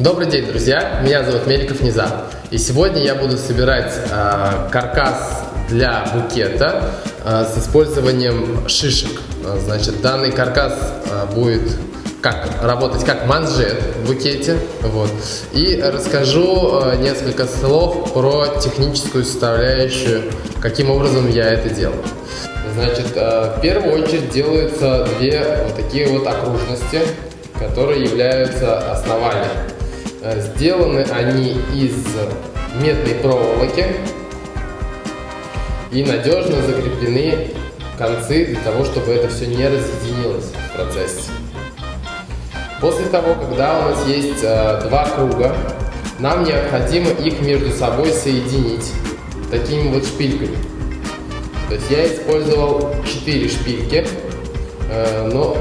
Добрый день, друзья! Меня зовут Меликов Низам. И сегодня я буду собирать э, каркас для букета э, с использованием шишек. Значит, данный каркас э, будет как работать как манжет в букете. Вот. И расскажу э, несколько слов про техническую составляющую, каким образом я это делаю. Значит, э, в первую очередь делаются две вот такие вот окружности, которые являются основанием. Э, сделаны они из медной проволоки и надежно закреплены концы для того, чтобы это все не разъединилось в процессе. После того, когда у нас есть э, два круга, нам необходимо их между собой соединить такими вот шпильками. То есть я использовал 4 шпильки, э, но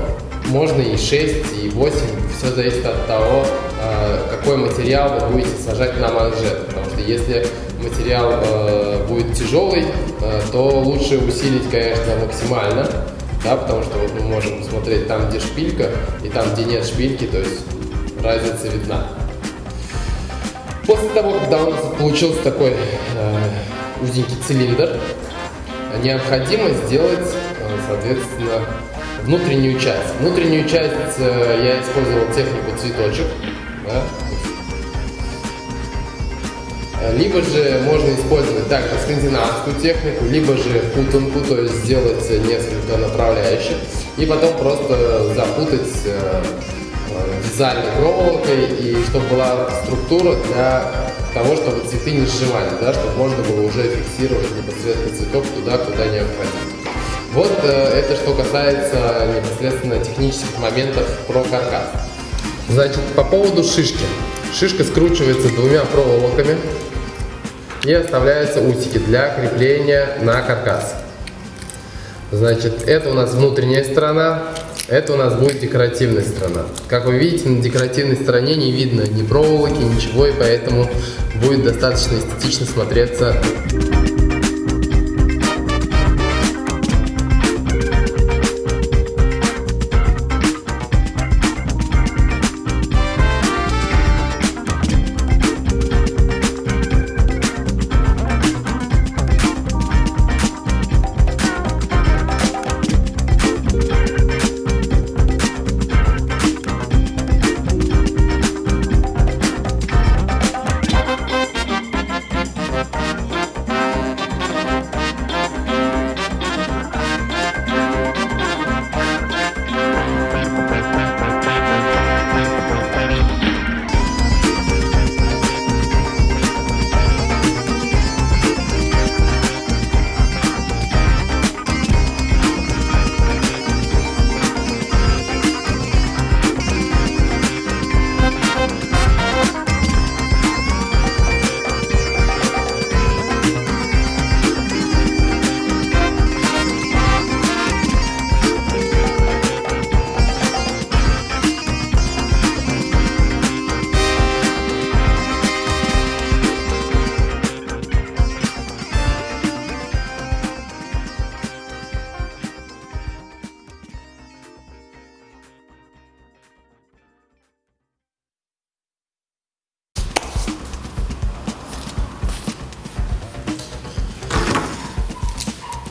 можно и 6, и 8, все зависит от того, какой материал вы будете сажать на манжет. Потому что если материал э, будет тяжелый, то лучше усилить, конечно, максимально, да, потому что вот мы можем посмотреть там, где шпилька, и там, где нет шпильки, то есть разница видна. После того, когда у нас получился такой э, узенький цилиндр, необходимо сделать, э, соответственно, внутреннюю часть. Внутреннюю часть э, я использовал технику цветочек. Да? Либо же можно использовать также скандинавскую технику, либо же путанку, то есть сделать несколько направляющих и потом просто запутать э, вязальной проволокой и чтобы была структура для того, чтобы цветы не сжимали, да, чтобы можно было уже фиксировать непосредственно цветок туда, куда необходимо. Вот э, это что касается непосредственно технических моментов про каркас. Значит, по поводу шишки. Шишка скручивается двумя проволоками и оставляются усики для крепления на каркас. Значит, это у нас внутренняя сторона, это у нас будет декоративная сторона. Как вы видите, на декоративной стороне не видно ни проволоки, ничего, и поэтому будет достаточно эстетично смотреться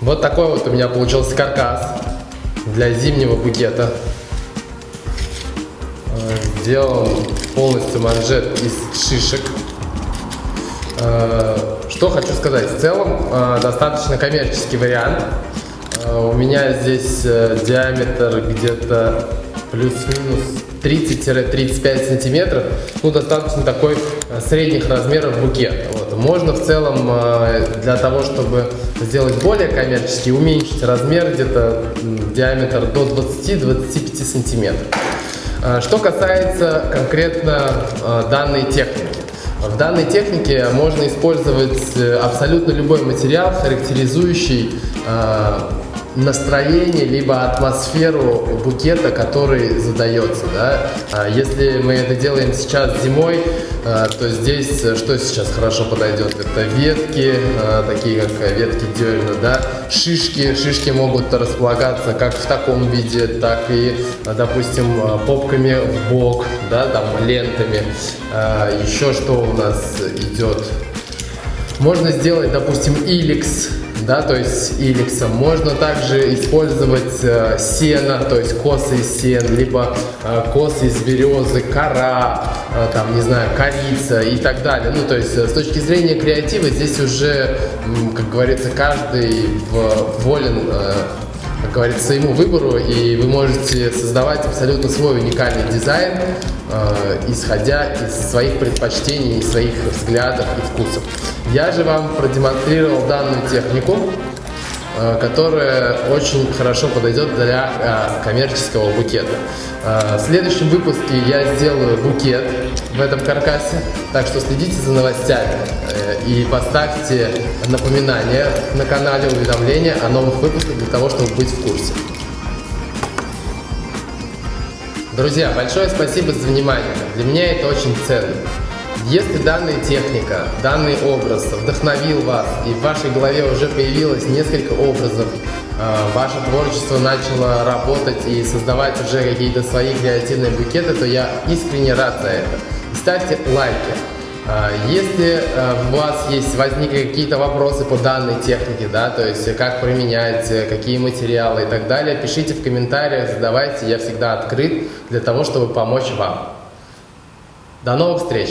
Вот такой вот у меня получился каркас для зимнего букета. Э, сделан полностью манжет из шишек. Э, что хочу сказать, в целом э, достаточно коммерческий вариант. У меня здесь диаметр где-то плюс-минус 30-35 сантиметров, ну, достаточно такой э, средних размеров букет. Вот. Можно в целом э, для того, чтобы сделать более коммерческий, уменьшить размер где-то диаметр до 20-25 сантиметров. Э, что касается конкретно данной техники. В данной технике можно использовать абсолютно любой материал, характеризующий настроение, либо атмосферу букета, который задается. Да? А если мы это делаем сейчас зимой, а, то здесь э, что сейчас хорошо подойдет? Это ветки, а, такие как ветки дерна, да? шишки. Шишки могут располагаться как в таком виде, так и, допустим, попками в бок, да, там лентами. Еще что у нас идет? Можно сделать, допустим, иликс да, то есть иликсом. Можно также использовать э, сено, то есть косы из сен, либо э, косы из березы, кора, э, там, не знаю, корица и так далее. Ну, то есть э, с точки зрения креатива здесь уже, как говорится, каждый в, волен э, как говорится, своему выбору, и вы можете создавать абсолютно свой уникальный дизайн, э, исходя из своих предпочтений, своих взглядов и вкусов. Я же вам продемонстрировал данную технику, которая очень хорошо подойдет для э, коммерческого букета. Э, в следующем выпуске я сделаю букет в этом каркасе, так что следите за новостями и поставьте напоминания на канале, уведомления о новых выпусках для того, чтобы быть в курсе. Друзья, большое спасибо за внимание. Для меня это очень ценно. Если данная техника, данный образ вдохновил вас, и в вашей голове уже появилось несколько образов, а, ваше творчество начало работать и создавать уже какие-то свои креативные букеты, то я искренне рад за это. ставьте лайки. А, если у вас есть, возникли какие-то вопросы по данной технике, да, то есть как применять, какие материалы и так далее, пишите в комментариях, задавайте, я всегда открыт для того, чтобы помочь вам. До новых встреч!